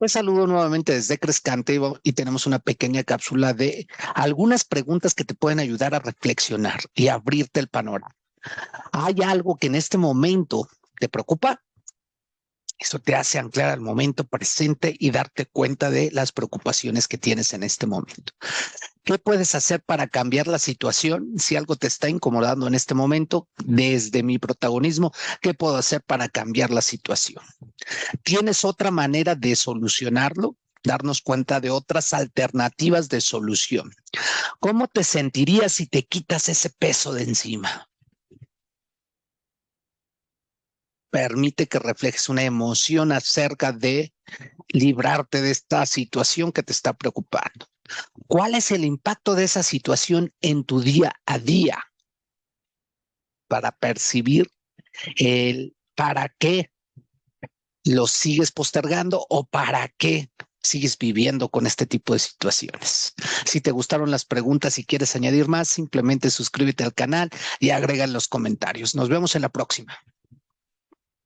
Pues saludo nuevamente desde Crescante y tenemos una pequeña cápsula de algunas preguntas que te pueden ayudar a reflexionar y abrirte el panorama. ¿Hay algo que en este momento te preocupa? Eso te hace anclar al momento presente y darte cuenta de las preocupaciones que tienes en este momento. ¿Qué puedes hacer para cambiar la situación? Si algo te está incomodando en este momento, desde mi protagonismo, ¿qué puedo hacer para cambiar la situación? ¿Tienes otra manera de solucionarlo? Darnos cuenta de otras alternativas de solución. ¿Cómo te sentirías si te quitas ese peso de encima? permite que reflejes una emoción acerca de librarte de esta situación que te está preocupando. ¿Cuál es el impacto de esa situación en tu día a día? Para percibir el para qué lo sigues postergando o para qué sigues viviendo con este tipo de situaciones. Si te gustaron las preguntas y quieres añadir más, simplemente suscríbete al canal y agrega en los comentarios. Nos vemos en la próxima.